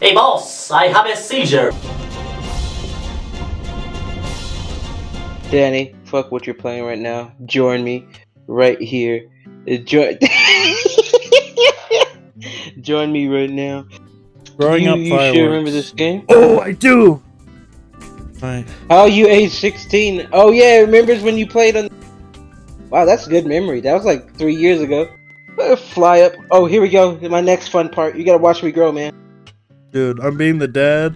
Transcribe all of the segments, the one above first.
Hey boss, I have a seizure. Danny, fuck what you're playing right now. Join me right here. Uh, Join. Join me right now. Growing you, up you fireworks. sure remember this game? Oh, I do. Right. Oh, you age 16. Oh yeah, remembers when you played on. Wow, that's good memory. That was like three years ago. Uh, Fly up. Oh, here we go. My next fun part. You gotta watch me grow, man. Dude, I'm being the dad.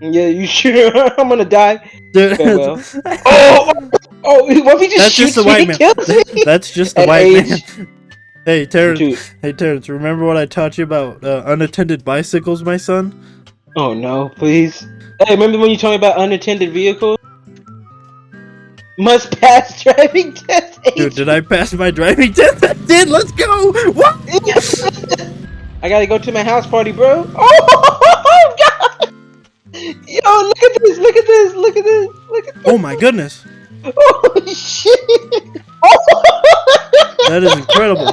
Yeah, you sure? I'm gonna die. Dude, Farewell. Oh, oh, what if he just That's shoots just the white man. That's just the At white age- man. Hey, Terrence. Dude. Hey, Terrence. Remember what I taught you about uh, unattended bicycles, my son? Oh no, please. Hey, remember when you told me about unattended vehicles? Must pass driving test. Dude, did I pass my driving test? I did. Let's go. What? I gotta go to my house party, bro. Oh god! Yo, look at this! Look at this! Look at this! Look at oh this! Oh my goodness. Oh shit! Oh. That is incredible.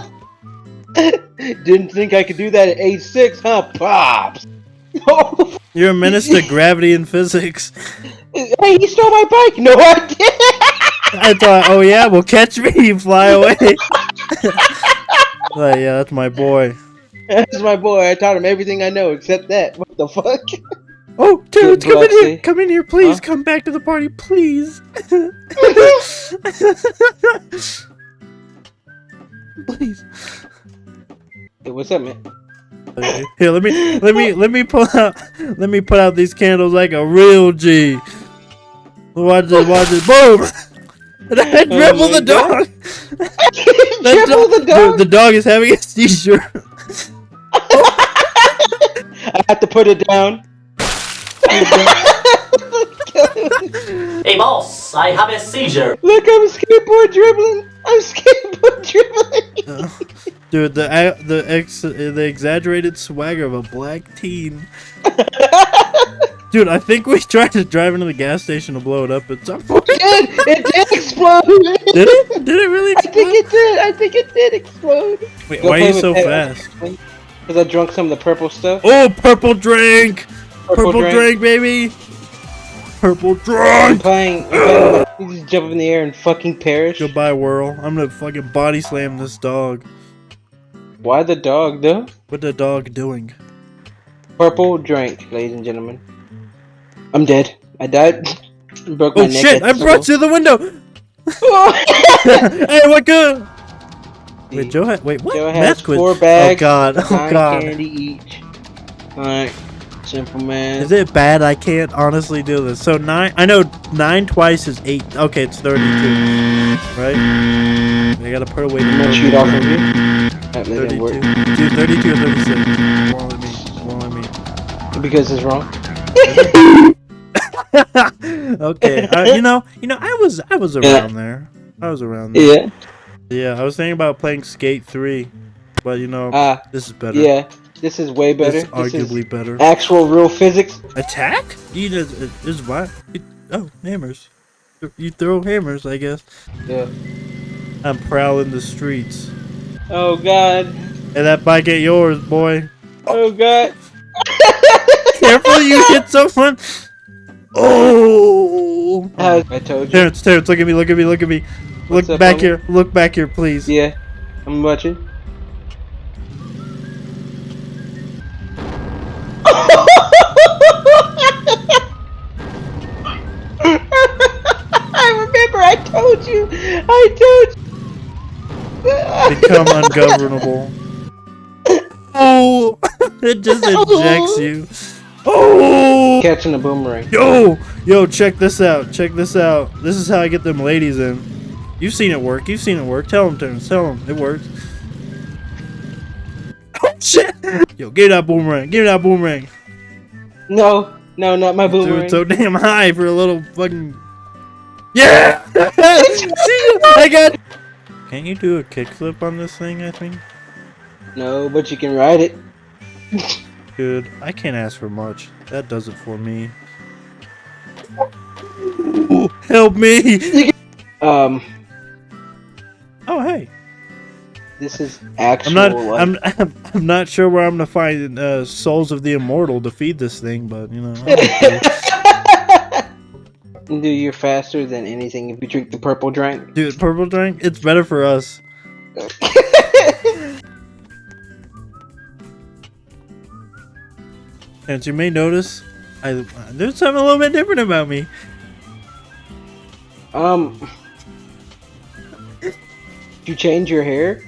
Didn't think I could do that at age six, huh, pops? Oh, You're a menace to gravity and physics. hey, he stole my bike. No, I didn't. I thought, oh yeah, well catch me, you fly away. like, yeah, that's my boy. That's my boy. I taught him everything I know except that. What the fuck? Oh, dude, come in here. Come in here, please. Huh? Come back to the party, please. please. Hey, what's up, man? Here, let me, let me, let me pull out, let me put out these candles like a real G. Watch this, watch this, boom! And I dribble Oh the dog. Dribble the dog. The dog is having a seizure. I have to put it down. Hey boss, I have a seizure. Look, I'm skateboard dribbling. I'm skateboard dribbling. Dude, the uh, the ex the exaggerated swagger of a black teen. Dude, I think we tried to drive into the gas station to blow it up at some point. It did. It did explode. Did it? Did it really explode? I think it did. I think it did explode. Wait, Go why are you so Pet- fast? Because I drunk some of the purple stuff. Oh, purple drink! Purple, drink. drink. baby! Purple I'm drink! playing. I'm playing you just jump in the air and fucking perish. Goodbye, whirl. I'm gonna fucking body slam this dog. Why the dog, though? What the dog doing? Purple drink, ladies and gentlemen. I'm dead. I died. Broke my Oh neck. shit! I brought you the window! hey, what good? Wait, Joe had wait what? Joe has Math four bags. Oh god! Oh Nine god! candy each. Alright. Simple man. Is it bad? I can't honestly do this. So nine. I know nine twice is eight. Okay, it's thirty-two. Right? I gotta put away the I'm gonna shoot off of you. That didn't Thirty-two. work. Dude, thirty-two or thirty-six. Won't let me. Won't me. Because it's wrong. okay, uh, you know, you know, I was, I was around there. I was around there. Yeah. Yeah, I was thinking about playing Skate Three, but you know, Ah, this is better. yeah. This is way better. this This, is arguably better. actual real physics. Attack? You just, it is what? It, oh, hammers. You throw hammers, I guess. Yeah. I'm prowling the streets. Oh god. And that bike ain't yours, boy. Oh god. Careful, you hit someone. Oh! I told you. Terrence, Terrence, look at me, look at me, look at me. What's look back here, look back here, please. Yeah. I'm watching. I remember I told you. I told you. Become ungovernable. Oh! it just ejects you. Oh! Catching a boomerang. Yo! Yo, check this out. Check this out. This is how I get them ladies in. You've seen it work. You've seen it work. Tell them, Terrence. Tell them. It works. Oh, shit! Yo, give me that boomerang. Give me that boomerang. No, no, not my boomerang. it so damn high for a little fucking. Yeah! See, I got. Can't you do a kickflip on this thing? I think. No, but you can ride it. Dude, I can't ask for much. That does it for me. Help me! Um, Oh hey, This is I'm actual. not. like, I'm, I'm. I'm not sure where I'm gonna find uh, souls of the immortal to feed this thing, but you know. Dude, you're faster than anything if you drink the purple drink. Dude, purple drink. It's better for us. As you may notice, I there's something a little bit different about me. Um, you change your hair?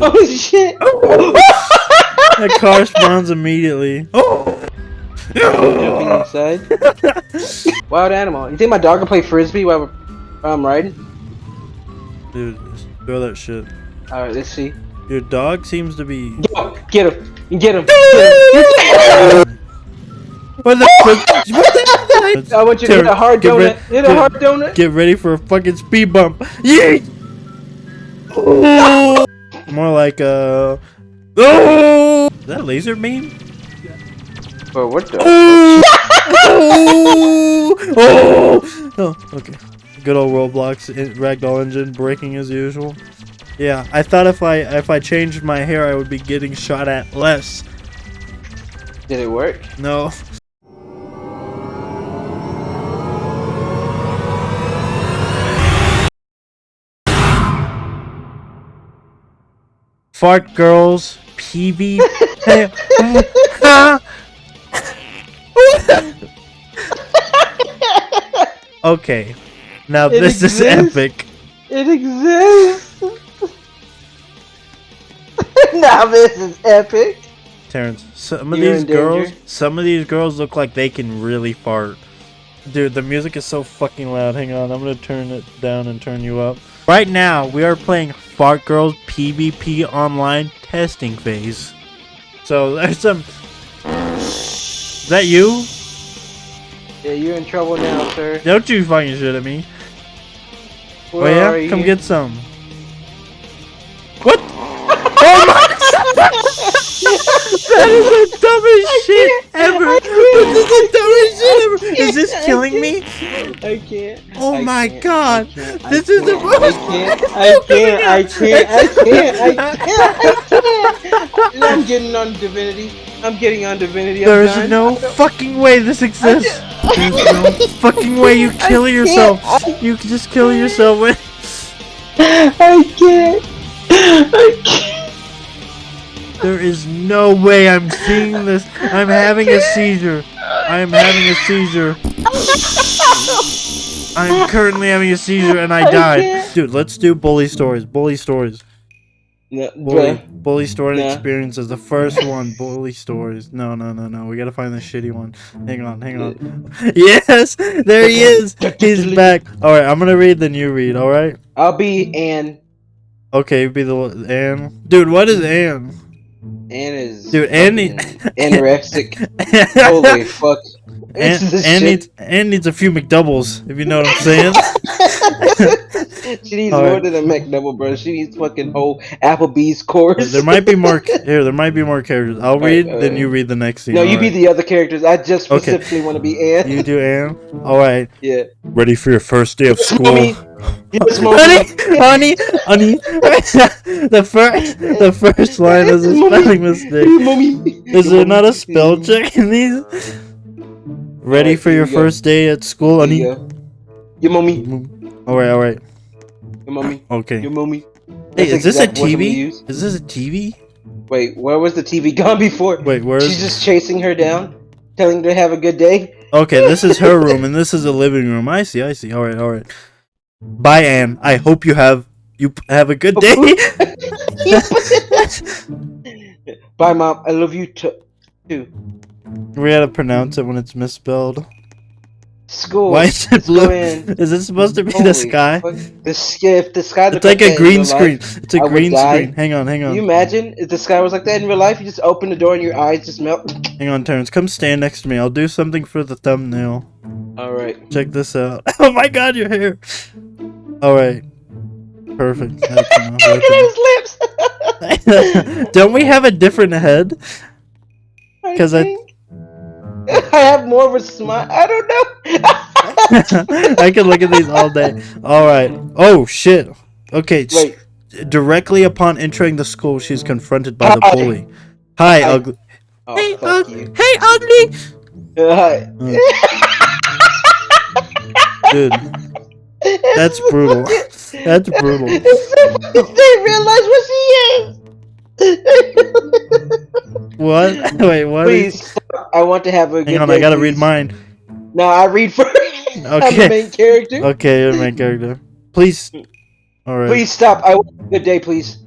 Oh shit! That corresponds immediately. Oh. Jumping inside. Wild animal. You think my dog can play frisbee while while I'm riding? Dude, throw that shit. All right, let's see. Your dog seems to be. Yo, get him! Get him! Get him. What the fuck? What the I want you to hit a hard Get donut. rid- hit a get- hard donut. Get ready for a fucking speed bump. Yeet! Oh! More like uh Oh! Is that a laser beam? Bro, what the? Oh! oh! Oh, okay. Good old Roblox in- ragdoll engine breaking as usual. Yeah, I thought if I if I changed my hair, I would be getting shot at less. Did it work? No. Fart girls, PB. okay, now It this is epic. It exists. now this is epic. Terrence, some of You're these in danger. girls, some of these girls look like they can really fart. Dude, the music is so fucking loud. Hang on, I'm gonna turn it down and turn you up. Right now, we are playing Fart Girls PvP Online testing phase. So there's some. Is that you? Yeah, you're in trouble now, sir. Don't you fucking shit at me. Where oh yeah, come get some. That is the dumbest shit ever. This is the dumbest shit ever. Is this killing me? I can't. Oh I my can't, God. Can't, This is the most- I can't. I can't. I can't. I can't. I can't. I'm getting on divinity. I'm getting on divinity. I'm There is done. no fucking way this exists. There's no fucking way you kill yourself. You just kill yourself. I can't. There is no way I'm seeing this. I'm having a seizure. I am having a seizure. I'm currently having a seizure and I I died. can't. Dude, let's do bully stories. Bully stories. No, Bully, bully story Nah. experiences. The first one, bully stories. No, no, no, no. We gotta find the shitty one. Hang on, hang on. Yes, there he is. He's back. All right, I'm gonna read, then you read. All right. I'll be Ann. Okay, you be the Anne. Dude, what is Anne? Ann is. Dude, Ann need- fucking anorexic. Holy fuck. Anne, Anne shit. needs Anne needs a few McDoubles, if you know what I'm saying. she needs All more right. than a McDouble, bro. She needs fucking whole Applebee's course. there might be more here. There might be more characters. I'll read, then alright. you read the next scene. No, you be the other characters. I just Okay. specifically want to be Ann. You do Anne. All right. Yeah. Ready for your first day of school. Mommy. Honey, honey, honey. the first, the first line is a spelling mistake. Is there not a spell check in these? Ready Alright, for your we go. first day at school, honey? Your mommy. All right, all right, Your mommy. okay. Your mommy. Hey, is this a exact word we TV? Is this a TV? Wait, where was the TV gone before? Wait, where's? She's just chasing her down, telling her to have a good day. Okay, this is her room, and this is a living room. I see, I see. All right, all right. Bye, Anne. I hope you have you p- have a good day. Bye, mom. I love you too. We gotta pronounce it when it's misspelled. School. Why is it blue? in. Is it supposed to be Holy the sky? fuck. The sky. If the sky. It's like a green screen. life, It's a I green screen. Hang on, hang on. Can you imagine if the sky was like that in real life? You just open the door and your eyes just melt. hang on, Terrence. Come stand next to me. I'll do something for the thumbnail. All right. Check this out. Oh my God, your hair. All right. Perfect. Look at his lips. Don't we have a different head? Because I- think- I have more of a smile. I don't know. I could look at these all day. All right. Oh shit. Okay, Wait. directly upon entering the school, she's confronted by the bully. Hi, Hi. ugly. Oh, hey, fuck ug- you. hey, ugly. Uh, hi. Dude, That's brutal. That's brutal. they realize what she is. What? Wait, what? Please, stop. I want to have a good Hang on, day, I gotta please. read mine. No, I read first. I'm the Okay. main character. Okay, you're my character. Please. All right. Please stop. I want a good day, please.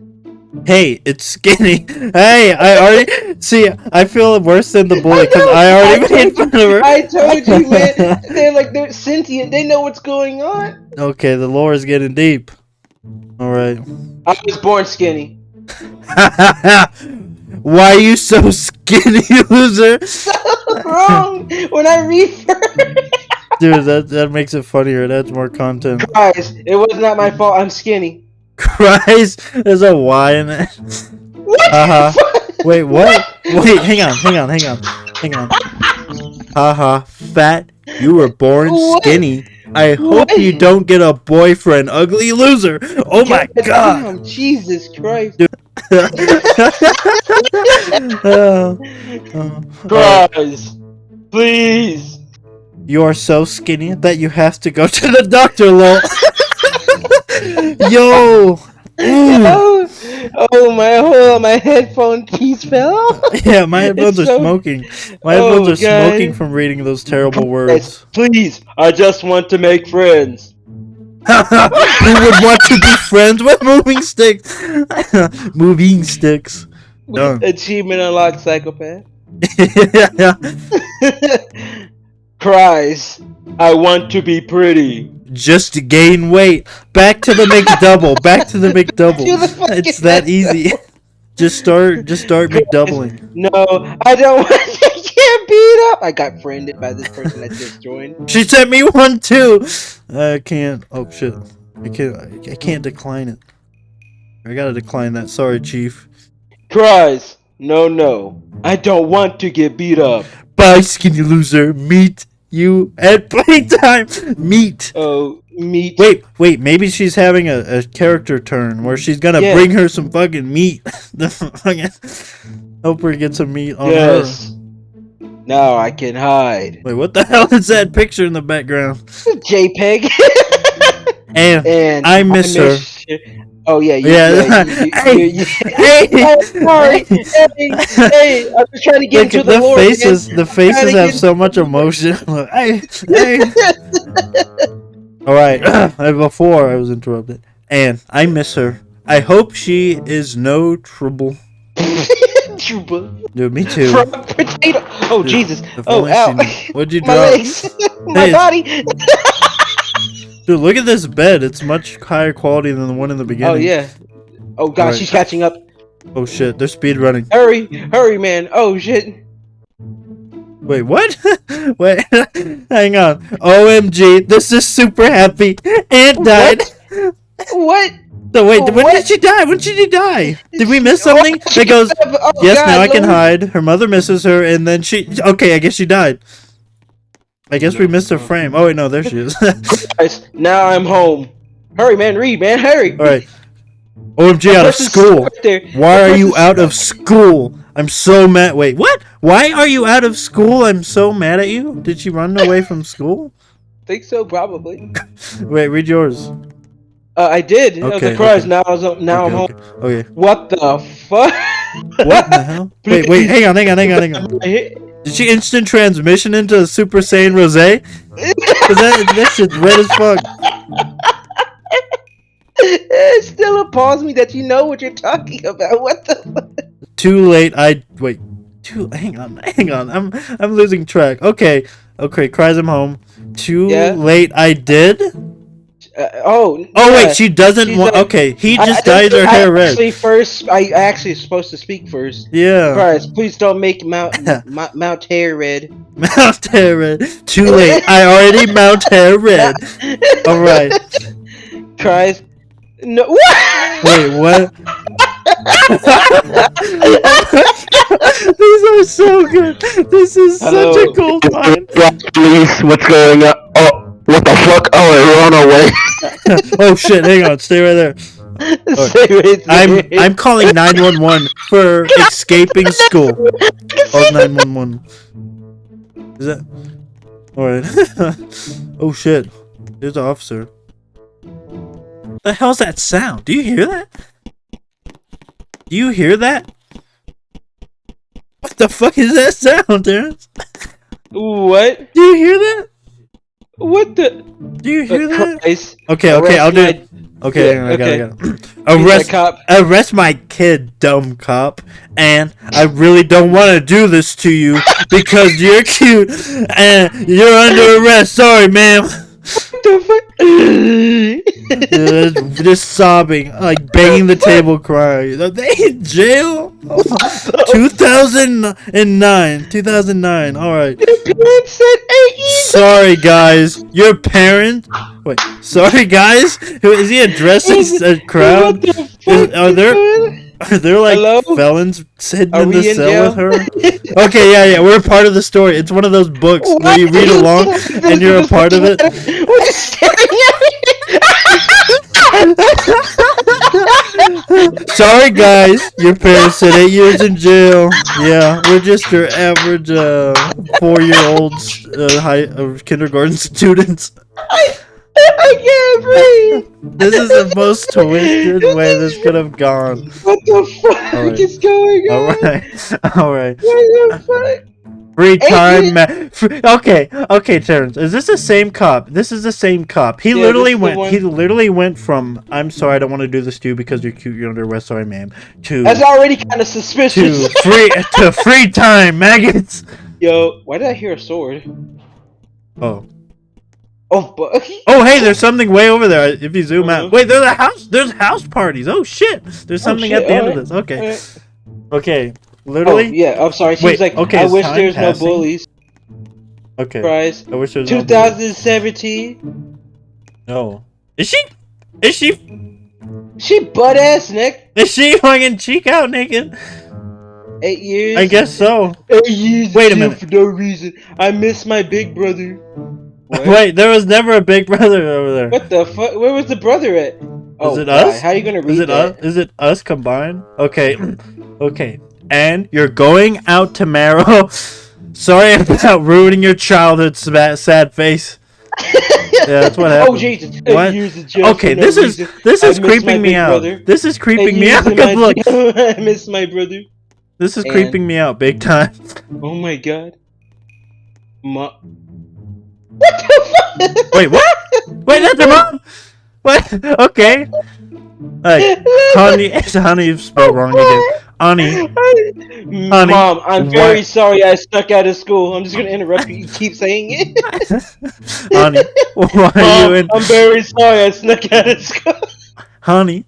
Hey, it's skinny. Hey, I already see. I feel worse than the boy because know, I already I made fun of her. I told you, man. They're like they're sentient. They know what's going on. Okay, the lore is getting deep. All right. I was born skinny. Why are you so skinny, loser? So Wrong. When I read first, Dude, that that makes it funnier. That's more content. guys, it was not my fault. I'm skinny. Christ, there's a Y in it. What? Uh-huh. Wait, what? Wait, hang on, hang on, hang on, hang on. Haha, fat. You were born What? skinny. I hope What? you don't get a boyfriend, ugly loser. Oh my god. Damn, Jesus Christ. Uh, uh, Guys, please. you are so skinny that you have to go to the doctor, lol. Yo. Oh, oh my whole my headphone piece fell. Yeah, my headphones are so- smoking. My Oh, headphones are God. smoking from reading those terrible Guys, words. please, I just want to make friends. Who would want to be friends with moving sticks? moving sticks. Done. Achievement unlocked, psychopath. yeah. Cries. I want to be pretty. Just to gain weight. Back to the McDouble. Back to the McDouble. It's that easy. Just start. Just start McDoubling. No, I don't want to get beat up. I got friended by this person that just joined. She sent me one too. I can't. Oh shit. I can't. I can't decline it. I gotta decline that. Sorry, Chief. Cries. No, no. I don't want to get beat up. Bye, skinny loser. Meet you at playtime. Meet. Oh, meat. Wait, wait. Maybe she's having a, a character turn where she's gonna Yeah. bring her some fucking meat. hope her get some meat on Yes. Now I can hide. Wait, what the hell is that picture in the background? JPEG. And and I miss her. Oh yeah, you, Yeah. yeah. you- Hey. you- hey, oh, sorry. Hey, hey, I'm just trying to get Look into the, the faces. The faces have so much emotion. Hey, hey. All right. Before I was interrupted, and I miss her. I hope she is no trouble. Chupa. Dude, me too. From potato. Oh Dude, Jesus. Oh, she ow. What'd you do? My drop? legs. My Hey. body. Dude, look at this bed. It's much higher quality than the one in the oh, beginning. Oh yeah. Oh god, Alright. she's catching up. Oh shit, they're speed running. Hurry, hurry, man. Oh shit. Wait, what? Wait, hang on. OMG, this is super happy. Aunt died. What? So wait, when did she die? When did she die? Did we miss something? Oh, It goes, oh, yes, God, now I can Lord. hide. Her mother misses her, and then she. Okay, I guess she died. I guess we missed her frame. Oh wait, no, there she is. Guys, now I'm home. Hurry, man. Read, man. Hurry. All right. OMG, out of school. right. Why are you out of school? I'm so mad. Wait, what? Why are you out of school? I'm so mad at you. Did she run away from school? Think so, probably. Wait, read yours. Uh, I did. I was Okay, surprised. okay. Now I was, now I'm home. okay. okay. What the fuck? What the hell? Wait, wait, hang on, hang on, hang on, hang on. Did she instant transmission into a Super Saiyan Rose? Cause that, that shit's red as fuck. it still appalls me that you know what you're talking about. What the? fuck? Too late. I wait. Too. Hang on. Hang on. I'm I'm losing track. Okay. Okay. Cries I'm home. Too Yeah. late. I did. Uh, oh. Oh yeah. wait. She doesn't want. like- okay. He I- just I- dyes her I hair red. Actually, first, I actually supposed to speak first. Yeah. Christ, please don't make Mount Mount, Mount hair red. Mount hair red. Too late. I already mount hair red. All right. Christ, no. What? Wait. What? These are so good. This is Hello. such a gold mine. please. What's going on? Oh, What the fuck? Oh, it ran away. oh shit! Hang on, stay right there. Stay right I'm there. I'm calling nine one one for escaping school. Oh nine one one. Is that? All right. oh shit! There's an officer. The hell's that sound? Do you hear that? Do you hear that? What the fuck is that sound, Terrence? What? Do you hear that? What the? Do you hear uh, that? Uh, Christ. Okay, okay, I'll do Arrest it. Okay, Yeah, I got it, okay. Got it. my- he's Arrest cop. arrest my kid, dumb cop. And I really don't want to do this to you because you're cute and you're under arrest. Sorry, ma'am. What? Just, sobbing, like banging the table, crying. Are they in jail? 2009. 2009. All right. Parents said eight years. Sorry, guys. Your parent. Wait. Sorry, guys. Who is he addressing a crowd? What the Is- fuck, are there? Are there like Hello? felons sitting Are in the cell with her? Okay, yeah, yeah, we're a part of the story. It's one of those books where you read along and you're a part of it. What is staring at me? Sorry, guys, your parents said eight years in jail. Yeah, we're just your average uh, four-year-olds, uh, high uh, kindergarten students. I can't breathe. This is the most twisted way this could have gone. What the fuck Alright. is going on? All right, all right. What the fuck? Free time, ma- Okay, okay, Terrence. Is this the same cop? This is the same cop. He Yeah, literally this is the went. one- He literally went from "I'm sorry, I don't want to do this to you because you're cute, you're under arrest, sorry, ma'am," to That's already kind of to suspicious. free to free time, maggots. Yo, why did I hear a sword? Oh, Oh, but oh, hey, there's something way over there. If you zoom Uh-huh. out, wait, there's a house. There's house parties. Oh shit, there's Oh, something shit, at the end of this. Okay, alright. Okay, Oh, literally. yeah. I'm sorry. She Wait, was like, okay, I wish there's passing? no bullies. Okay, Surprise. I wish there was no- 2017. No, is she? Is she? She butt ass Nick. Is she fucking cheek out naked? Eight years. I guess so. Eight years. Wait a minute. For no reason. I miss my big brother. What? Wait, there was never a big brother over there. What the fuck? Where was the brother at? Oh, it God, us? How are you gonna read Is it that? us? Is it us combined? Okay, okay. And you're going out tomorrow. Sorry about ruining your childhood, sad, face. Yeah, that's what oh, happened. Oh Jesus! What? years in jail Okay, for no this is reason. this is creeping me out. brother. This is creeping me out. in 'cause my look. I miss my brother. this is And- creeping me out big time. Oh my God. Ma- what the fuck? Wait, what? Wait, that's your mom. What? Okay. Like, honey, honey. You spelled wrong again. Honey, Honey, Mom, I'm what- very sorry I stuck out of school. I'm just gonna interrupt you. You keep saying it. honey, why are you Mom, in? I'm very sorry I snuck out of school. Honey,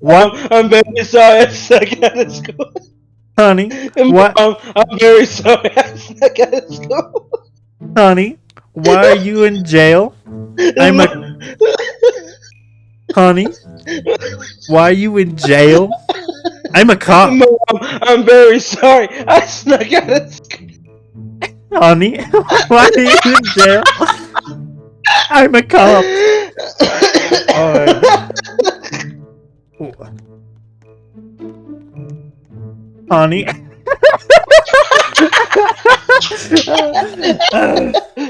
Mom. I'm very sorry I snuck out of school. Honey, what? Mom, I'm very sorry I snuck out of school. Honey, why are you in jail? I'm a honey. Why are you in jail? I'm a cop, Mom, I'm very sorry I snuck out of school. honey. Why are you in jail? I'm a cop. Alright. Honey.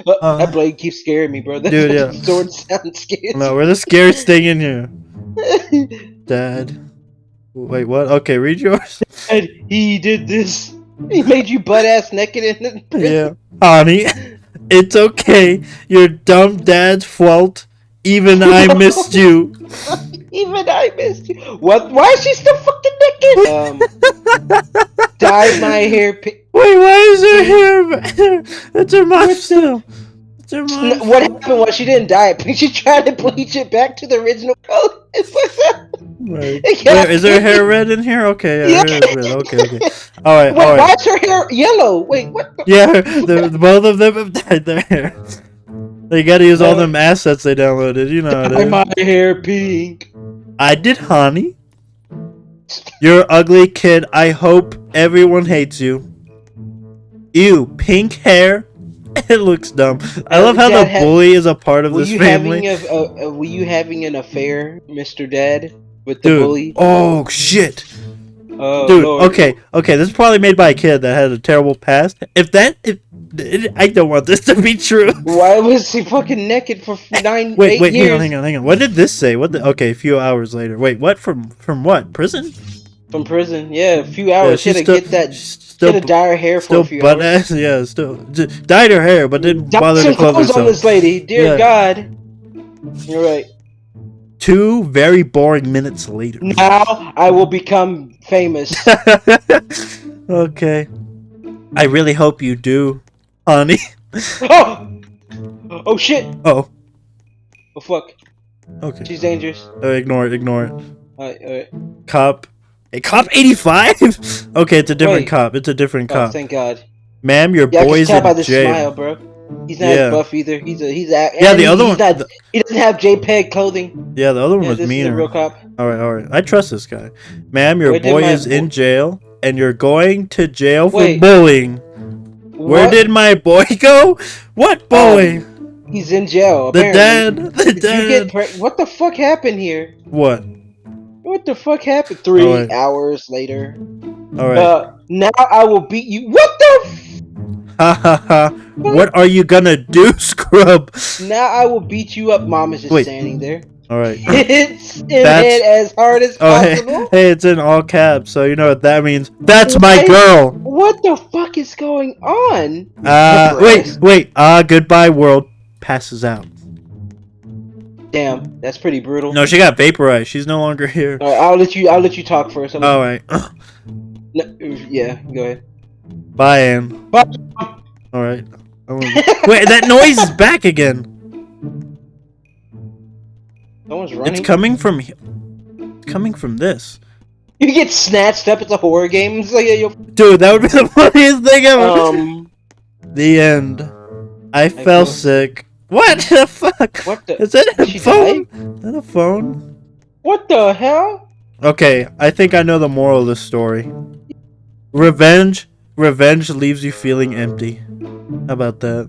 That uh, blade keeps scaring me, bro. That Dude, yeah. sword sounds scary. No, we're the scariest thing in here. Dad. Wait, what? Okay, read yours. And he did this. He made you butt ass naked in the prison. Yeah. Honey, it's okay. Your dumb dad's fault. Even I missed you. Even I missed you. What? Why is she still fucking naked? Um, dyed my hair. Pi- Wait, why is her hair? That's her mom still. It's her N- mom. what happened was she didn't dye it. She tried to bleach it back to the original color. It's like- Right. Yeah. Wait, is her hair red in here? Okay, yeah, her hair is red. Okay, okay. All right, Wait, all why is her hair yellow? Wait, what? The- Yeah, the, the- both of them have dyed their hair. They gotta use all them assets they downloaded. You know Dye my hair pink. I did, honey. You're an ugly kid. I hope everyone hates you. Ew, pink hair. it looks dumb. I love how the Dad had- bully is a part of this family. a, a, a were you having an affair, Mr. Dad, with the Dude. bully? Oh shit. Oh, Dude, Lord. okay, okay, this is probably made by a kid that had a terrible past. If that if, I don't want this to be true. Why was he fucking naked for eh, nine, Wait, eight wait, years? hang on, hang on, hang on. What did this say? What the okay, a few hours later. Wait, what from from what? Prison? From prison, yeah, a few hours. Should have still- get that. Should still have dye her hair for a few butt hours. ass, yeah, still dyed her hair but didn't Dye bother to clothe clothes on this lady, dear Yeah. God. You're right. Two very boring minutes later. Now I will become famous. okay. I really hope you do, honey. oh! oh shit! Oh, Oh fuck! okay. She's dangerous. Uh, ignore it, ignore it. Alright, alright. Cop. A cop 85? okay, it's a different Wait. cop. It's a different Oh, cop. thank God. Ma'am, your Yeah, I can boy's tell in by the jail. smile, bro. He's not Yeah. buff either. He's a he's a Yeah, the other one- Not, he doesn't have JPEG clothing. Yeah, the other one Yeah, was meaner. real cop. All right, all right. I trust this guy. Ma'am, your did boy is in jail, and you're going to jail for Wait. bullying. Where What? did my boy go? What boy? he's in jail? the apparently. dad. The Did dad. pre- what the fuck happened here? What? What the fuck happened? Three Alright. hours later. All right. Uh, now I will beat you. What the? F- Ha ha ha. What are you gonna do, scrub? now I will beat you up. Mom is just Wait. standing there. All right. Him That's- head as hard as Oh, possible. hey, it's in all caps, so you know what that means. That's my girl. What the fuck is going on? Uh, wait, wait. Ah, goodbye, world. Passes out. Damn, that's pretty brutal. No, she got vaporized. She's no longer here. All right, I'll let you. I'll let you talk first. I'm- All right. No, yeah, go ahead. Bye, Anne. Bye. All right. Wait, that noise is back again. Someone's running. It's coming from. he- It's coming from this. You get snatched up at the horror games. Like, yeah, Dude, that would be the funniest thing ever. um, the end. I fell feel- sick. What the fuck? what the? Is that a Did she phone? Is that a phone? What the hell? Okay, I think I know the moral of this story. Revenge, revenge leaves you feeling empty. How about that?